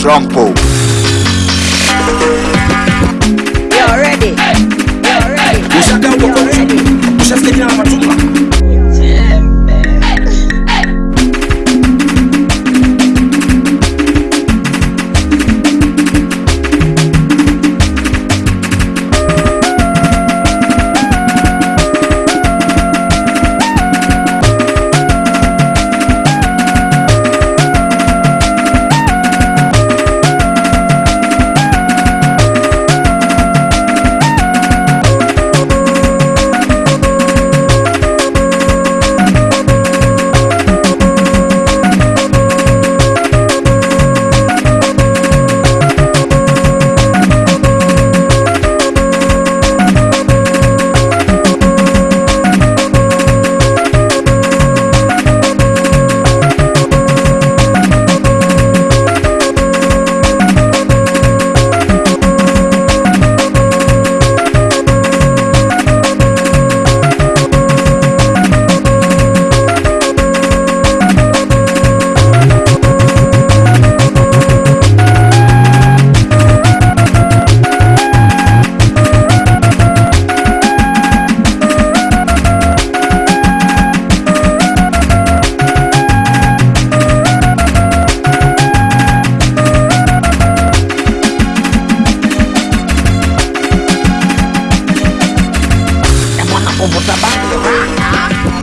Flampo. com o tabaco.